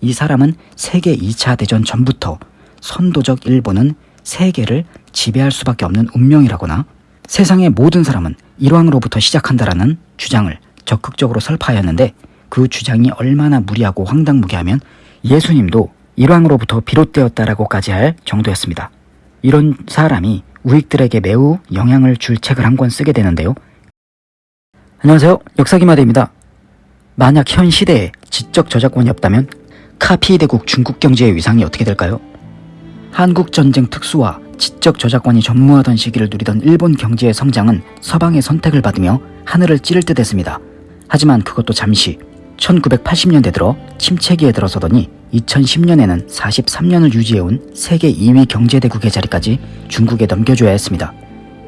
이 사람은 세계 2차 대전 전부터 선도적 일본은 세계를 지배할 수밖에 없는 운명이라거나 세상의 모든 사람은 일왕으로부터 시작한다라는 주장을 적극적으로 설파하였는데 그 주장이 얼마나 무리하고 황당무계하면 예수님도 일왕으로부터 비롯되었다라고까지 할 정도였습니다. 이런 사람이 우익들에게 매우 영향을 줄 책을 한 권 쓰게 되는데요. 안녕하세요. 역사기마대입니다. 만약 현 시대에 지적 저작권이 없다면 카피대국 중국 경제의 위상이 어떻게 될까요? 한국전쟁 특수와 지적 저작권이 전무하던 시기를 누리던 일본 경제의 성장은 서방의 선택을 받으며 하늘을 찌를 듯 했습니다. 하지만 그것도 잠시 1980년대 들어 침체기에 들어서더니 2010년에는 43년을 유지해온 세계 2위 경제대국의 자리까지 중국에 넘겨줘야 했습니다.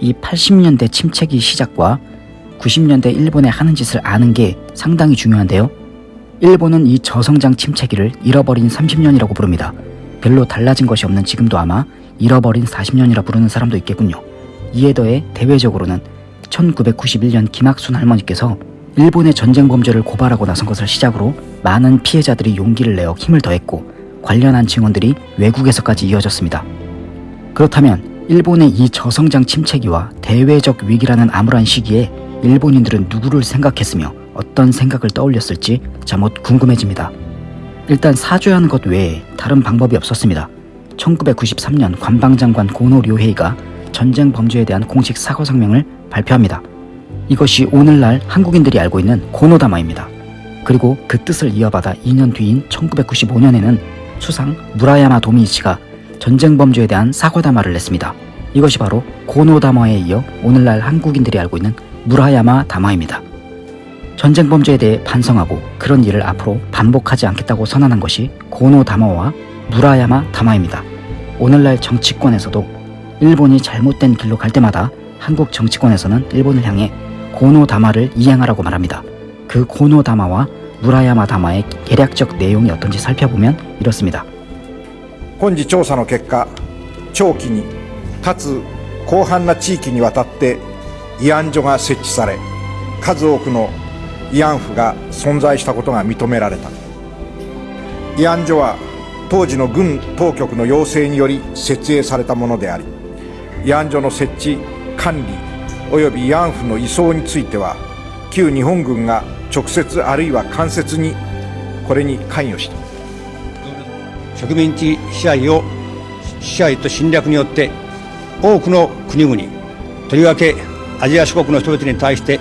이 80년대 침체기 시작과 90년대 일본의 하는 짓을 아는 게 상당히 중요한데요. 일본은 이 저성장 침체기를 잃어버린 30년이라고 부릅니다. 별로 달라진 것이 없는 지금도 아마 잃어버린 40년이라 부르는 사람도 있겠군요. 이에 더해 대외적으로는 1991년 김학순 할머니께서 일본의 전쟁 범죄를 고발하고 나선 것을 시작으로 많은 피해자들이 용기를 내어 힘을 더했고 관련한 증언들이 외국에서까지 이어졌습니다. 그렇다면 일본의 이 저성장 침체기와 대외적 위기라는 암울한 시기에 일본인들은 누구를 생각했으며 어떤 생각을 떠올렸을지 잠옷 궁금해집니다. 일단 사죄하는 것 외에 다른 방법이 없었습니다. 1993년 관방장관 고노 료헤이가 전쟁 범죄에 대한 공식 사과 성명을 발표합니다. 이것이 오늘날 한국인들이 알고 있는 고노다마입니다. 그리고 그 뜻을 이어받아 2년 뒤인 1995년에는 수상 무라야마 도미이치가 전쟁 범죄에 대한 사과다마를 냈습니다. 이것이 바로 고노다마에 이어 오늘날 한국인들이 알고 있는 무라야마 다마입니다. 전쟁 범죄에 대해 반성하고 그런 일을 앞으로 반복하지 않겠다고 선언한 것이 고노다마와 무라야마 다마입니다. 오늘날 정치권에서도 일본이 잘못된 길로 갈 때마다 한국 정치권에서는 일본을 향해 고노다마를 이행하라고 말합니다. 그 고노다마와 무라야마 다마의 계략적 내용이 어떤지 살펴보면 이렇습니다. 本次調査の結果長期にかつ広範な地域にわたって慰安所が設置され数多くの 慰安婦が存在したことが認められた。慰安所は当時の軍当局の要請により設営されたものであり慰安所の設置管理及び慰安婦の移送については旧日本軍が直接あるいは間接にこれに関与した。植民地支配を支配と侵略によって多くの国々とりわけアジア諸国の人々に対して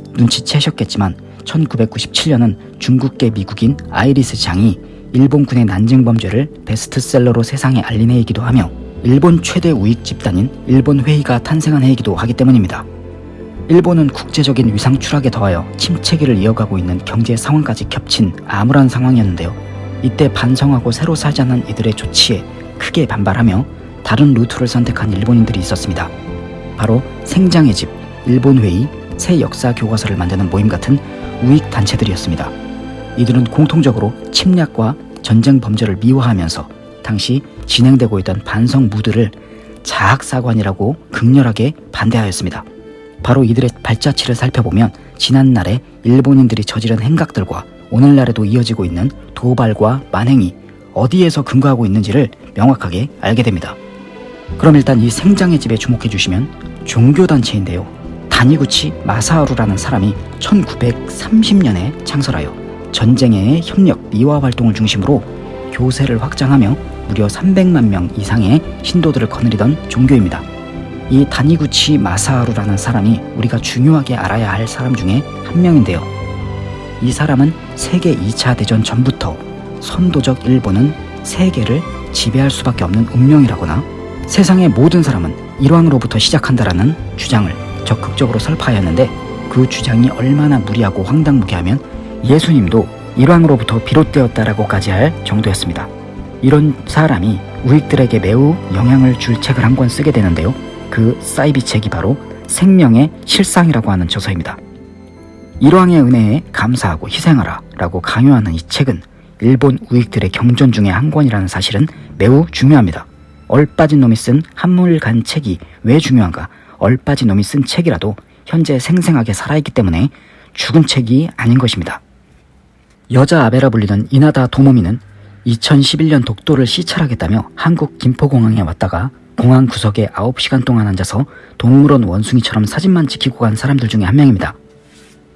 눈치채셨겠지만 1997년은 중국계 미국인 아이리스 장이 일본군의 난징 범죄를 베스트셀러로 세상에 알린 해이기도 하며 일본 최대 우익 집단인 일본 회의가 탄생한 해이기도 하기 때문입니다. 일본은 국제적인 위상 추락에 더하여 침체기를 이어가고 있는 경제 상황까지 겹친 암울한 상황이었는데요. 이때 반성하고 새로 살자는 이들의 조치에 크게 반발하며 다른 루트를 선택한 일본인들이 있었습니다. 바로 생장의 집, 일본회의, 새 역사 교과서를 만드는 모임 같은 우익 단체들이었습니다. 이들은 공통적으로 침략과 전쟁 범죄를 미화하면서 당시 진행되고 있던 반성 무드를 자학사관이라고 극렬하게 반대하였습니다. 바로 이들의 발자취를 살펴보면 지난날에 일본인들이 저지른 행각들과 오늘날에도 이어지고 있는 도발과 만행이 어디에서 근거하고 있는지를 명확하게 알게 됩니다. 그럼 일단 이 생장의 집에 주목해 주시면 종교단체인데요. 다니구치 마사하루라는 사람이 1930년에 창설하여 전쟁의 협력 미화 활동을 중심으로 교세를 확장하며 무려 300만 명 이상의 신도들을 거느리던 종교입니다. 이 다니구치 마사하루라는 사람이 우리가 중요하게 알아야 할 사람 중에 한 명인데요. 이 사람은 세계 2차 대전 전부터 선도적 일본은 세계를 지배할 수밖에 없는 운명이라거나 세상의 모든 사람은 일왕으로부터 시작한다라는 주장을 적극적으로 설파하였는데 그 주장이 얼마나 무리하고 황당무계하면 예수님도 일왕으로부터 비롯되었다라고까지 할 정도였습니다. 이런 사람이 우익들에게 매우 영향을 줄 책을 한 권 쓰게 되는데요. 그 사이비 책이 바로 생명의 실상이라고 하는 저서입니다. 일왕의 은혜에 감사하고 희생하라 라고 강요하는 이 책은 일본 우익들의 경전 중에 한 권이라는 사실은 매우 중요합니다. 얼빠진 놈이 쓴 한물간 책이 왜 중요한가? 얼빠진 놈이 쓴 책이라도 현재 생생하게 살아있기 때문에 죽은 책이 아닌 것입니다. 여자 아베라 불리던 이나다 도모미는 2011년 독도를 시찰하겠다며 한국 김포공항에 왔다가 공항 구석에 9시간 동안 앉아서 동물원 원숭이처럼 사진만 지키고 간 사람들 중에 한 명입니다.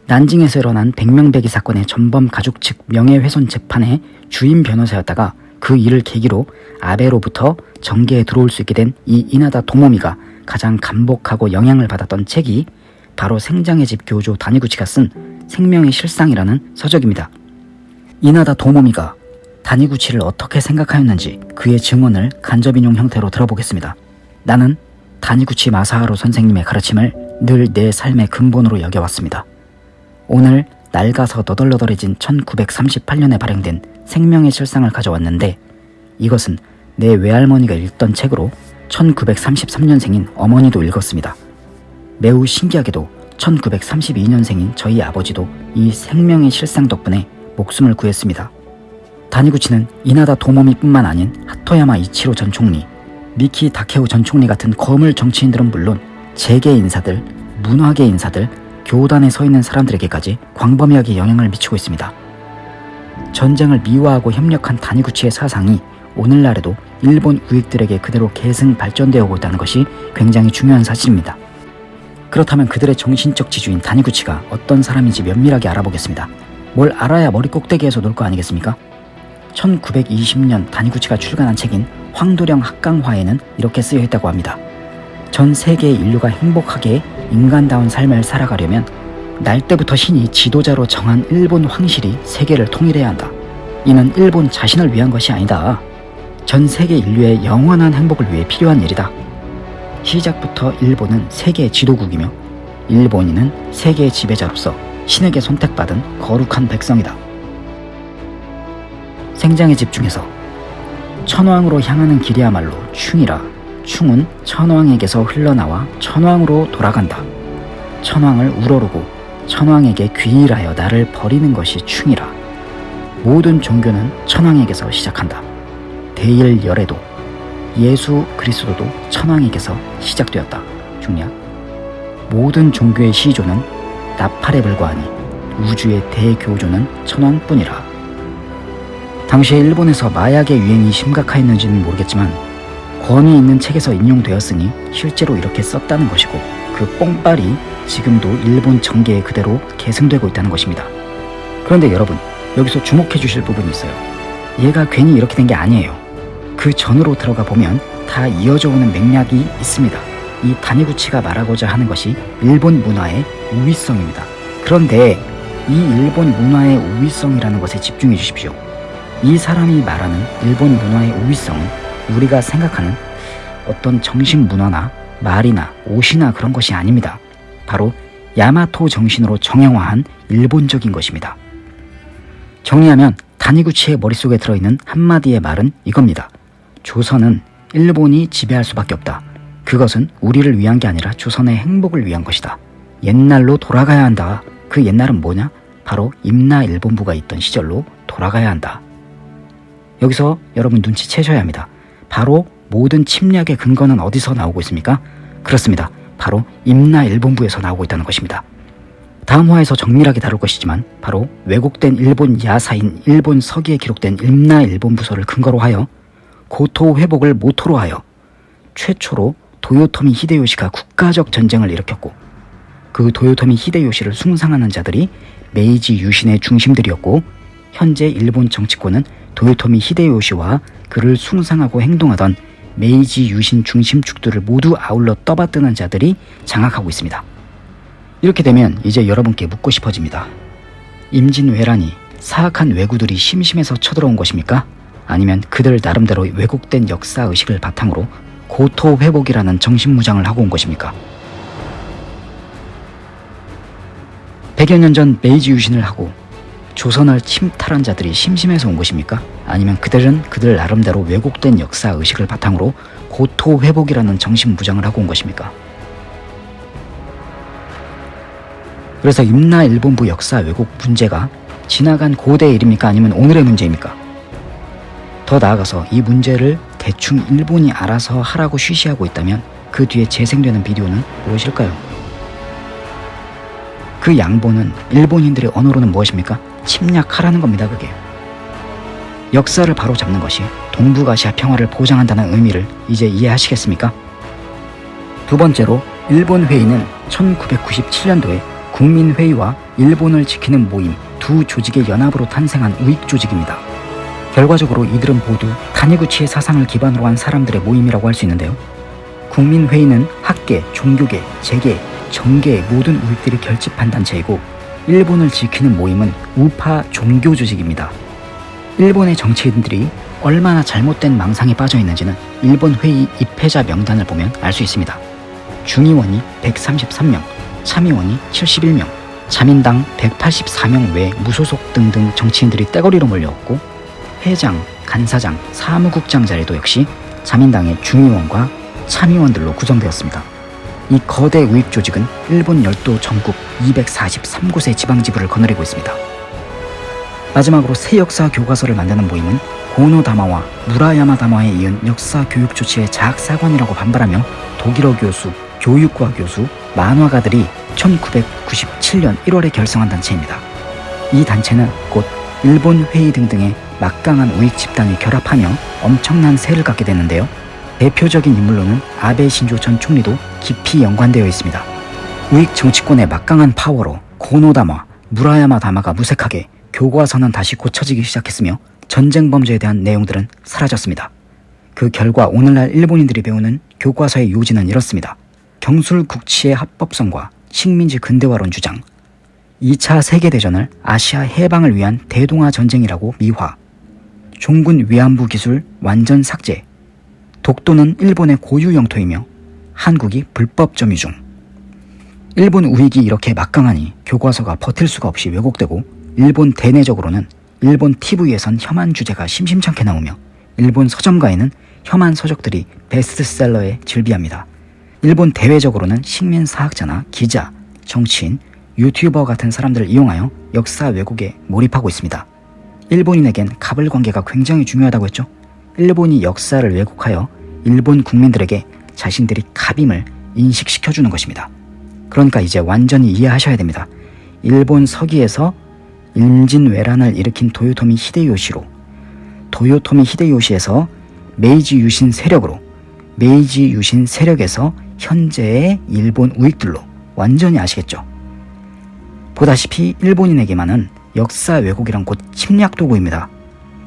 난징에서 일어난 백명배기 사건의 전범 가족 측 명예훼손 재판의 주임 변호사였다가 그 일을 계기로 아베로부터 정계에 들어올 수 있게 된 이 이나다 도모미가 가장 감복하고 영향을 받았던 책이 바로 생장의 집 교조 다니구치가 쓴 생명의 실상이라는 서적입니다. 이나다 도모미가 다니구치를 어떻게 생각하였는지 그의 증언을 간접인용 형태로 들어보겠습니다. 나는 다니구치 마사하루 선생님의 가르침을 늘 내 삶의 근본으로 여겨왔습니다. 오늘 낡아서 너덜너덜해진 1938년에 발행된 생명의 실상을 가져왔는데 이것은 내 외할머니가 읽던 책으로 1933년생인 어머니도 읽었습니다. 매우 신기하게도 1932년생인 저희 아버지도 이 생명의 실상 덕분에 목숨을 구했습니다. 다니구치는 이나다 도모미뿐만 아닌 하토야마 이치로 전 총리, 미키 다케오 전 총리 같은 거물 정치인들은 물론 재계 인사들, 문화계 인사들, 교단에 서 있는 사람들에게까지 광범위하게 영향을 미치고 있습니다. 전쟁을 미화하고 협력한 다니구치의 사상이 오늘날에도 일본 우익들에게 그대로 계승 발전되어 오고 있다는 것이 굉장히 중요한 사실입니다. 그렇다면 그들의 정신적 지주인 다니구치가 어떤 사람인지 면밀하게 알아보겠습니다. 뭘 알아야 머리 꼭대기에서 놀 거 아니겠습니까? 1920년 다니구치가 출간한 책인 황도령 학강화에는 이렇게 쓰여 있다고 합니다. 전 세계의 인류가 행복하게 인간다운 삶을 살아가려면 날 때부터 신이 지도자로 정한 일본 황실이 세계를 통일해야 한다. 이는 일본 자신을 위한 것이 아니다. 전 세계 인류의 영원한 행복을 위해 필요한 일이다. 시작부터 일본은 세계 지도국이며 일본인은 세계의 지배자로서 신에게 선택받은 거룩한 백성이다. 생장에 집중해서 천왕으로 향하는 길이야말로 충이라 충은 천왕에게서 흘러나와 천왕으로 돌아간다. 천왕을 우러르고 천왕에게 귀일하여 나를 버리는 것이 충이라. 모든 종교는 천왕에게서 시작한다. 대일 열애도 예수 그리스도도 천왕에게서 시작되었다. 중략 모든 종교의 시조는 나팔에 불과하니 우주의 대교조는 천왕뿐이라. 당시에 일본에서 마약의 유행이 심각하였는지는 모르겠지만 권위 있는 책에서 인용되었으니 실제로 이렇게 썼다는 것이고 그 뽕빨이 지금도 일본 정계에 그대로 계승되고 있다는 것입니다. 그런데 여러분 여기서 주목해 주실 부분이 있어요. 얘가 괜히 이렇게 된 게 아니에요. 그 전으로 들어가 보면 다 이어져 오는 맥락이 있습니다. 이 다니구치가 말하고자 하는 것이 일본 문화의 우위성입니다. 그런데 이 일본 문화의 우위성이라는 것에 집중해 주십시오. 이 사람이 말하는 일본 문화의 우위성은 우리가 생각하는 어떤 정신 문화나 말이나 옷이나 그런 것이 아닙니다. 바로 야마토 정신으로 정형화한 일본적인 것입니다. 정리하면 다니구치의 머릿속에 들어있는 한마디의 말은 이겁니다. 조선은 일본이 지배할 수밖에 없다. 그것은 우리를 위한 게 아니라 조선의 행복을 위한 것이다. 옛날로 돌아가야 한다. 그 옛날은 뭐냐? 바로 임나 일본부가 있던 시절로 돌아가야 한다. 여기서 여러분 눈치채셔야 합니다. 바로 모든 침략의 근거는 어디서 나오고 있습니까? 그렇습니다. 바로 임나 일본부에서 나오고 있다는 것입니다. 다음 화에서 정밀하게 다룰 것이지만 바로 왜곡된 일본 야사인 일본 서기에 기록된 임나 일본부설을 근거로 하여 고토 회복을 모토로 하여 최초로 도요토미 히데요시가 국가적 전쟁을 일으켰고 그 도요토미 히데요시를 숭상하는 자들이 메이지 유신의 중심들이었고 현재 일본 정치권은 도요토미 히데요시와 그를 숭상하고 행동하던 메이지 유신 중심축들을 모두 아울러 떠받드는 자들이 장악하고 있습니다. 이렇게 되면 이제 여러분께 묻고 싶어집니다. 임진왜란이 사악한 왜구들이 심심해서 쳐들어온 것입니까? 아니면 그들 나름대로 왜곡된 역사 의식을 바탕으로 고토 회복이라는 정신무장을 하고 온 것입니까? 100여 년 전 메이지 유신을 하고 조선을 침탈한 자들이 심심해서 온 것입니까? 아니면 그들은 그들 나름대로 왜곡된 역사 의식을 바탕으로 고토 회복이라는 정신 무장을 하고 온 것입니까? 그래서 임나 일본부 역사 왜곡 문제가 지나간 고대의 일입니까? 아니면 오늘의 문제입니까? 더 나아가서 이 문제를 대충 일본이 알아서 하라고 쉬쉬하고 있다면 그 뒤에 재생되는 비디오는 무엇일까요? 그 양보는 일본인들의 언어로는 무엇입니까? 침략하라는 겁니다, 그게. 역사를 바로 잡는 것이 동북아시아 평화를 보장한다는 의미를 이제 이해하시겠습니까? 두 번째로 일본 회의는 1997년도에 국민회의와 일본을 지키는 모임 두 조직의 연합으로 탄생한 우익 조직입니다. 결과적으로 이들은 모두 타니구치의 사상을 기반으로 한 사람들의 모임이라고 할 수 있는데요. 국민회의는 학계, 종교계, 재계, 정계의 모든 우익들이 결집한 단체이고 일본을 지키는 모임은 우파 종교 조직입니다. 일본의 정치인들이 얼마나 잘못된 망상에 빠져 있는지는 일본 회의 입회자 명단을 보면 알 수 있습니다. 중의원이 133명, 참의원이 71명, 자민당 184명 외 무소속 등등 정치인들이 떼거리로 몰려왔고 회장, 간사장, 사무국장 자리도 역시 자민당의 중의원과 참의원들로 구성되었습니다. 이 거대 우익 조직은 일본 열도 전국 243곳의 지방지부를 거느리고 있습니다. 마지막으로 새 역사 교과서를 만드는 모임은 고노 다마와 무라야마 다마에 이은 역사 교육 조치의 자학사관이라고 반발하며 독일어 교수, 교육과 교수, 만화가들이 1997년 1월에 결성한 단체입니다. 이 단체는 곧 일본 회의 등등의 막강한 우익 집단이 결합하며 엄청난 세를 갖게 되는데요. 대표적인 인물로는 아베 신조 전 총리도 깊이 연관되어 있습니다. 우익 정치권의 막강한 파워로 고노다마, 무라야마 다마가 무색하게 교과서는 다시 고쳐지기 시작했으며 전쟁 범죄에 대한 내용들은 사라졌습니다. 그 결과 오늘날 일본인들이 배우는 교과서의 요지는 이렇습니다. 경술 국치의 합법성과 식민지 근대화론 주장, 2차 세계대전을 아시아 해방을 위한 대동아 전쟁이라고 미화, 종군 위안부 기술 완전 삭제, 독도는 일본의 고유 영토이며 한국이 불법 점유 중. 일본 우익이 이렇게 막강하니 교과서가 버틸 수가 없이 왜곡되고 일본 대내적으로는 일본 TV에선 혐한 주제가 심심찮게 나오며 일본 서점가에는 혐한 서적들이 베스트셀러에 즐비합니다. 일본 대외적으로는 식민사학자나 기자, 정치인, 유튜버 같은 사람들을 이용하여 역사 왜곡에 몰입하고 있습니다. 일본인에겐 갑을 관계가 굉장히 중요하다고 했죠. 일본이 역사를 왜곡하여 일본 국민들에게 자신들이 갑임을 인식시켜주는 것입니다. 그러니까 이제 완전히 이해하셔야 됩니다. 일본 서기에서 임진왜란을 일으킨 도요토미 히데요시로 도요토미 히데요시에서 메이지 유신 세력으로 메이지 유신 세력에서 현재의 일본 우익들로 완전히 아시겠죠? 보다시피 일본인에게만은 역사 왜곡이란 곧 침략 도구입니다.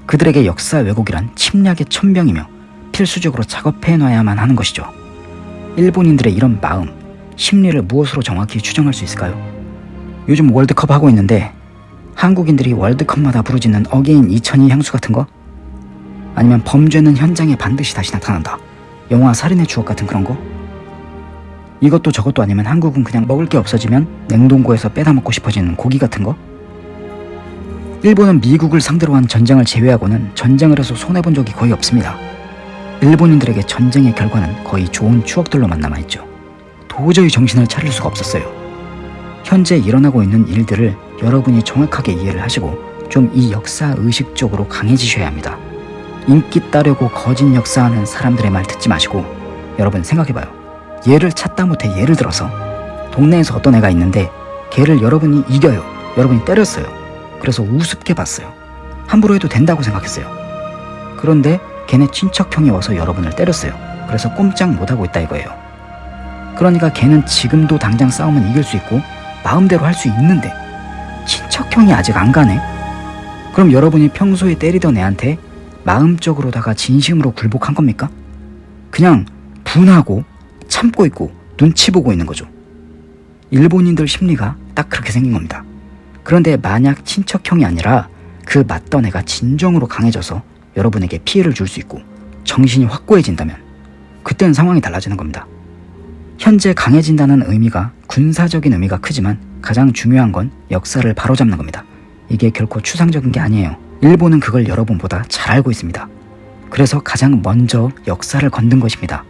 그들에게 역사 왜곡이란 침략의 첨병이며 필수적으로 작업해 놔야만 하는 것이죠. 일본인들의 이런 마음, 심리를 무엇으로 정확히 추정할 수 있을까요? 요즘 월드컵 하고 있는데 한국인들이 월드컵마다 부르짖는 again 2002 향수 같은 거? 아니면 범죄는 현장에 반드시 다시 나타난다. 영화 살인의 추억 같은 그런 거? 이것도 저것도 아니면 한국은 그냥 먹을 게 없어지면 냉동고에서 빼다 먹고 싶어지는 고기 같은 거? 일본은 미국을 상대로 한 전쟁을 제외하고는 전쟁을 해서 손해본 적이 거의 없습니다. 일본인들에게 전쟁의 결과는 거의 좋은 추억들로만 남아있죠. 도저히 정신을 차릴 수가 없었어요. 현재 일어나고 있는 일들을 여러분이 정확하게 이해를 하시고 좀 이 역사 의식 적으로 강해지셔야 합니다. 인기 따려고 거짓 역사하는 사람들의 말 듣지 마시고 여러분 생각해봐요. 얘를 찾다 못해 예를 들어서 동네에서 어떤 애가 있는데 걔를 여러분이 이겨요. 여러분이 때렸어요. 그래서 우습게 봤어요. 함부로 해도 된다고 생각했어요. 그런데 걔네 친척 형이 와서 여러분을 때렸어요. 그래서 꼼짝 못하고 있다 이거예요. 그러니까 걔는 지금도 당장 싸우면 이길 수 있고 마음대로 할 수 있는데 친척 형이 아직 안 가네? 그럼 여러분이 평소에 때리던 애한테 마음적으로다가 진심으로 굴복한 겁니까? 그냥 분하고 참고 있고 눈치 보고 있는 거죠. 일본인들 심리가 딱 그렇게 생긴 겁니다. 그런데 만약 친척형이 아니라 그 맞던 애가 진정으로 강해져서 여러분에게 피해를 줄 수 있고 정신이 확고해진다면 그때는 상황이 달라지는 겁니다. 현재 강해진다는 의미가 군사적인 의미가 크지만 가장 중요한 건 역사를 바로잡는 겁니다. 이게 결코 추상적인 게 아니에요. 일본은 그걸 여러분보다 잘 알고 있습니다. 그래서 가장 먼저 역사를 건든 것입니다.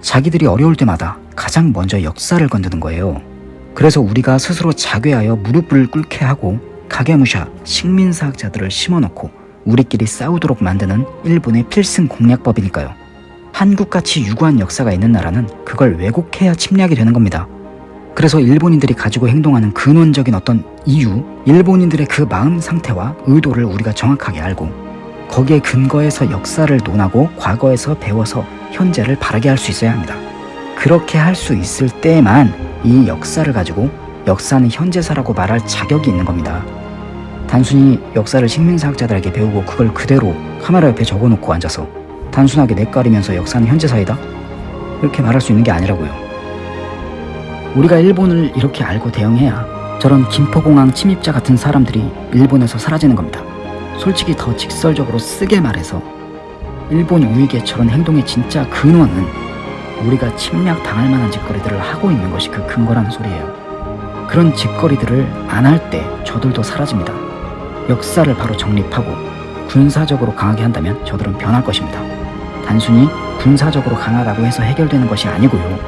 자기들이 어려울 때마다 가장 먼저 역사를 건드는 거예요. 그래서 우리가 스스로 자괴하여 무릎을 꿇게 하고 가게무샤 식민사학자들을 심어놓고 우리끼리 싸우도록 만드는 일본의 필승 공략법이니까요. 한국같이 유구한 역사가 있는 나라는 그걸 왜곡해야 침략이 되는 겁니다. 그래서 일본인들이 가지고 행동하는 근원적인 어떤 이유, 일본인들의 그 마음 상태와 의도를 우리가 정확하게 알고 거기에 근거해서 역사를 논하고 과거에서 배워서 현재를 바르게 할 수 있어야 합니다. 그렇게 할 수 있을 때만 이 역사를 가지고 역사는 현재사라고 말할 자격이 있는 겁니다. 단순히 역사를 식민사학자들에게 배우고 그걸 그대로 카메라 옆에 적어놓고 앉아서 단순하게 내까리면서 역사는 현재사이다? 이렇게 말할 수 있는 게 아니라고요. 우리가 일본을 이렇게 알고 대응해야 저런 김포공항 침입자 같은 사람들이 일본에서 사라지는 겁니다. 솔직히 더 직설적으로 쓰게 말해서 일본 우익의 저런 행동의 진짜 근원은 우리가 침략 당할 만한 짓거리들을 하고 있는 것이 그 근거라는 소리예요. 그런 짓거리들을 안 할 때 저들도 사라집니다. 역사를 바로 정립하고 군사적으로 강하게 한다면 저들은 변할 것입니다. 단순히 군사적으로 강하다고 해서 해결되는 것이 아니고요.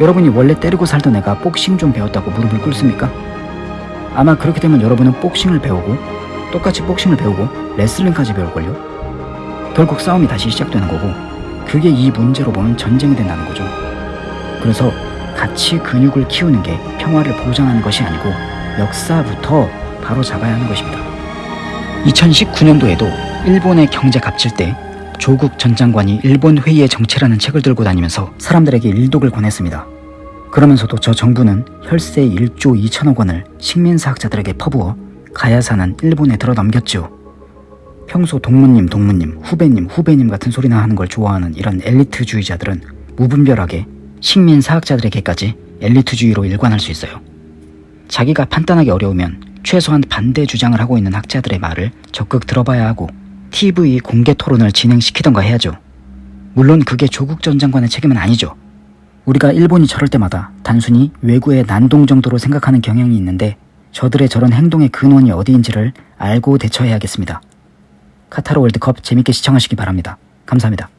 여러분이 원래 때리고 살던 애가 복싱 좀 배웠다고 무릎을 꿇습니까? 아마 그렇게 되면 여러분은 복싱을 배우고 똑같이 복싱을 배우고 레슬링까지 배울걸요? 결국 싸움이 다시 시작되는 거고 그게 이 문제로 보면 전쟁이 된다는 거죠. 그래서 같이 근육을 키우는 게 평화를 보장하는 것이 아니고 역사부터 바로 잡아야 하는 것입니다. 2019년도에도 일본의 경제 갚칠 때 조국 전 장관이 일본 회의의 정체라는 책을 들고 다니면서 사람들에게 일독을 권했습니다. 그러면서도 저 정부는 혈세 1조 2천억 원을 식민사학자들에게 퍼부어 가야사는 일본에 들어 넘겼죠. 평소 동무님 동무님 후배님 후배님 같은 소리나 하는 걸 좋아하는 이런 엘리트주의자들은 무분별하게 식민 사학자들에게까지 엘리트주의로 일관할 수 있어요. 자기가 판단하기 어려우면 최소한 반대 주장을 하고 있는 학자들의 말을 적극 들어봐야 하고 TV 공개 토론을 진행시키던가 해야죠. 물론 그게 조국 전 장관의 책임은 아니죠. 우리가 일본이 저럴 때마다 단순히 외구의 난동 정도로 생각하는 경향이 있는데 저들의 저런 행동의 근원이 어디인지를 알고 대처해야겠습니다. 카타르 월드컵 재밌게 시청하시기 바랍니다. 감사합니다.